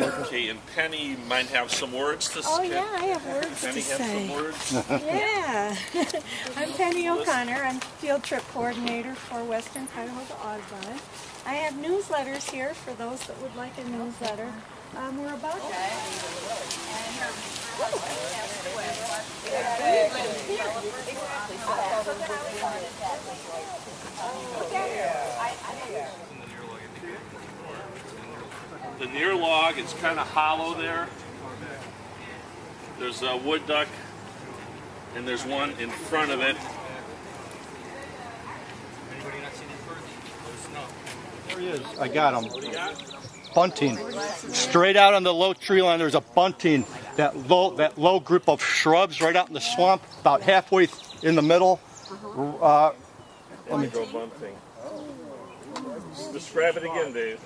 Okay, and Penny might have some words to say. Oh say. yeah, I have words Penny to have some say. words. Yeah, I'm Penny O'Connor. I'm field trip coordinator for Western Cuyahoga Audubon. I have newsletters here for those that would like a newsletter. Um, we're about to. The near log is kind of hollow there. There's a wood duck, and there's one in front of it. There he is. I got him. What do you got? Bunting. Straight out on the low tree line, there's a bunting. That low, that low group of shrubs right out in the swamp, about halfway in the middle. Uh, Let me go bunting. Describe it again, Dave.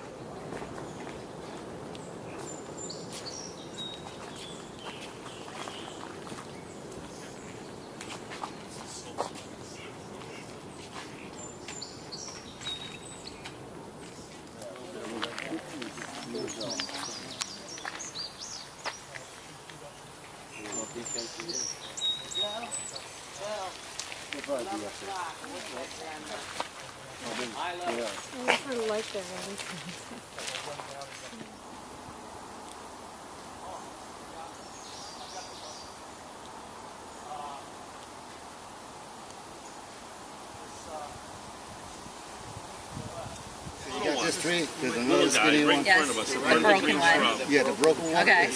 I sort of like that. Right? You got this tree, there's another skinny one. in front of us. in front of broken one. Yeah, the broken one. Okay.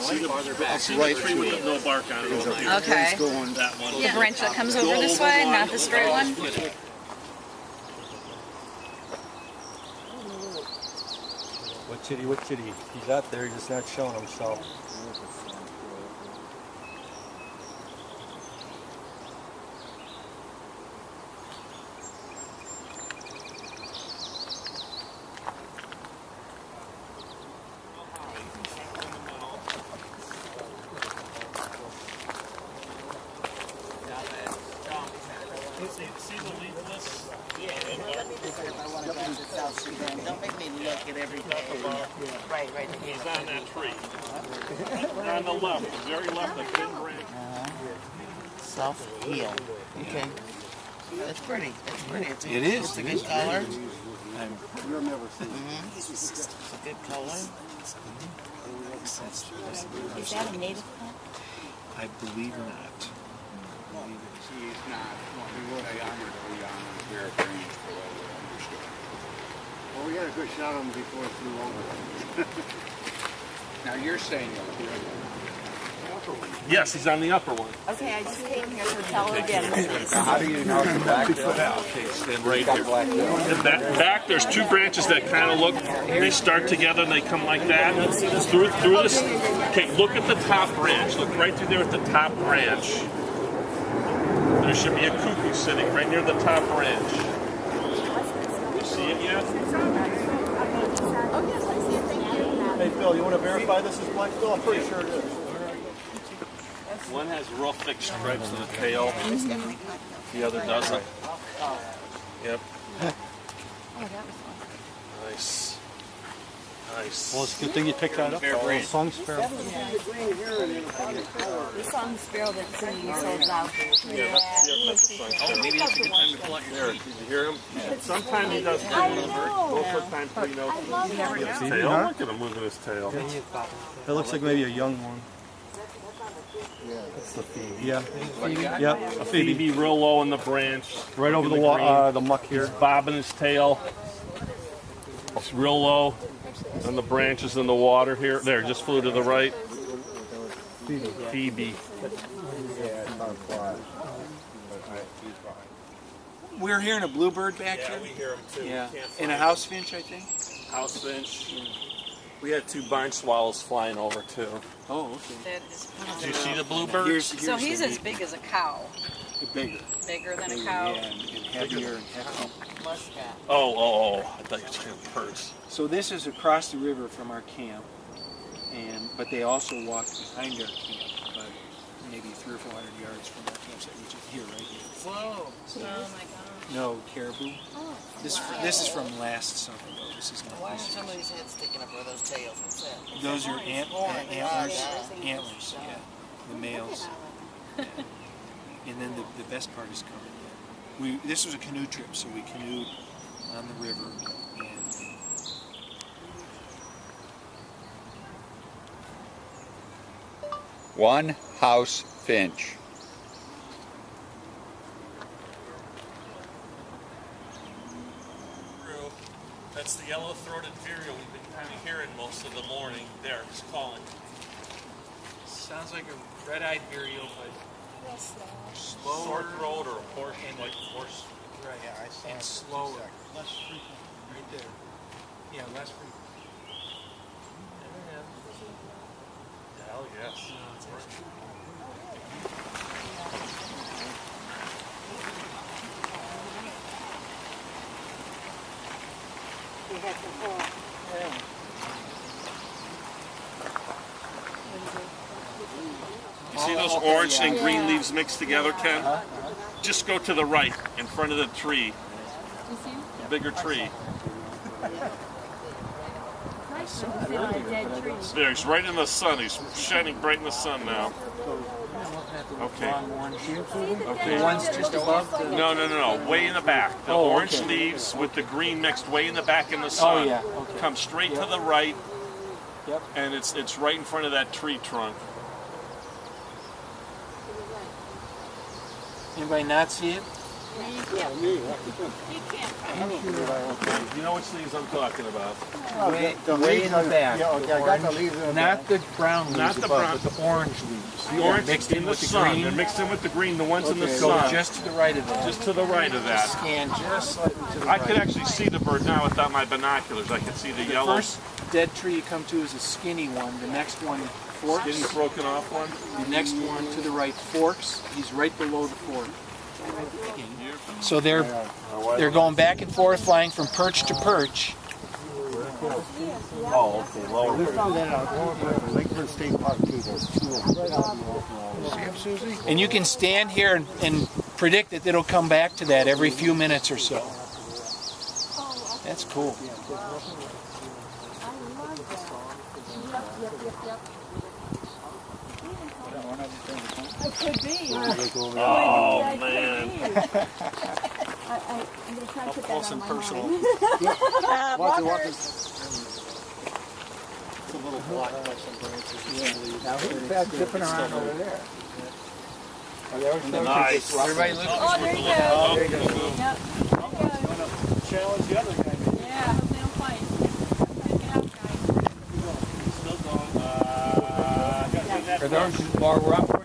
Is See the, see the right tree with it. no bark on it over here. Okay. It's going That one. The branch that comes over this way, not the straight one? what kitty, what kitty? He's out there, he's just not showing himself. Don't make me look at every day. Right, right. He's on that tree. on the left, the very left, the thin branch. Self heal. Okay. That's pretty. That's pretty. It's a, It is. It's a good color. You'll never see it. Mm-hmm. It's a good color. Mm-hmm. Is that a native plant? I believe not. She's not, well, we would have honored the honor here at Grange for what we understood. Well, we got a good shot on him before it flew over. Now, you're saying you'll hear. Yes, he's on the upper one. Okay, I just came here to tell again. Now, how do you know the back Okay, stand right here. And back, back, there's two branches that kind of look, they start together and they come like that. Through, through this, okay, look at the top branch. Look right through there at the top branch. There should be a cuckoo sitting right near the top branch. You see it yet? Hey Phil, you want to verify this is black-billed? I'm pretty sure it is. One has real thick stripes in the tail. The other doesn't. Yep. Oh, nice. Nice. Well, it's a good thing you picked that up. though. A song sparrow. The song sparrow that's singing so loud. Yeah, that's, yeah, that's the song. Oh, maybe that's a good time to pull out your There, did you hear him? Sometimes he does. I know. Most of the time, three notes. I love that. His See, tail. huh? Look at him moving his tail. It looks like maybe a young one. That's the Phoebe. Yeah. Yep, a Phoebe phoebe. be real low in the branch. Right over the, the uh, the muck here. Bobbing his tail. It's real low on the branches in the water here. There, just flew to the right. Phoebe. Yeah, it's not a fly. But I, he's fine. We're hearing a bluebird back Yeah, here. we hear him too. Yeah. Can't And a house finch, I think. house finch. We had two barn swallows flying over too. Oh, okay. Did you see the bluebird? Here's, So he's as big as a cow, bigger. bigger than a cow. yeah, and, and heavier and hefty. Muskox. Oh, oh, oh! I thought you were saying birds. So this is across the river from our camp, and but they also walk behind our camp, but maybe three or four hundred yards from our campsite, which is here, right here. Whoa. Oh my god. No, caribou. Oh, This this is from last summer though. This is not Why this some of these heads sticking up where those tails? What's that? Those are ant, uh, antlers. Antlers, yeah. The males. Yeah. And then the, the best part is coming. We this was a canoe trip, so we canoed on the river and One house finch. That's the yellow-throated vireo we've been kind of hearing most of the morning. There, he's calling. sounds like a red-eyed vireo, but slower Sore throat or a horse, like horse. Right. Yeah, I saw and it. slower. Less frequent. Right there. Yeah, less frequent. Hell yes. We You see those orange and green leaves mixed together, Ken? Just go to the right, in front of the tree. The Bigger tree. There, he's right in the sun. He's shining bright in the sun now. Okay. Okay. The ones just above the. No, no, no, no. Way in the back. The Oh, orange okay. leaves with the green mixed way in the back in the oh, sun. Oh yeah. Okay. Come straight to the right, Yep. and it's it's right in front of that tree trunk. Anybody not see it? You know which leaves I'm talking about. Way, The way in the back. Yeah, okay, I got the leaves in the Not the brown leaves Not the above, brown- but the orange leaves. The orange mixed in in with the sun. green. They're mixed in with the green. The ones in the Okay, sun. just to the right of that. Just to the right of that. Scan just slightly to the I right. could actually see the bird now without my binoculars. I could see the, The yellow, first dead tree you come to is a skinny one. The next one forks. skinny broken off one. The next one to the right forks. He's right below the fork. So they're they're going back and forth, flying from perch to perch. Oh, okay, lower. We found that out over Lakeland State Park too. There's two of them right out in the open. See them, Susie? And you can stand here and, and predict that it'll come back to that every few minutes or so. That's cool. It could be. Oh man. I, I, I'm gonna try to put that on my personal. mind. Uh, Watch it, watch Walker, it. It's a little blocked by some branches. Now who's that dipping around over there? Oh, there was no- Nice. Everybody look. Oh, there you go. There you go. Yep. Challenge the other guy. maybe. Yeah, they'll fight. Pick it up, that Are those while we're up?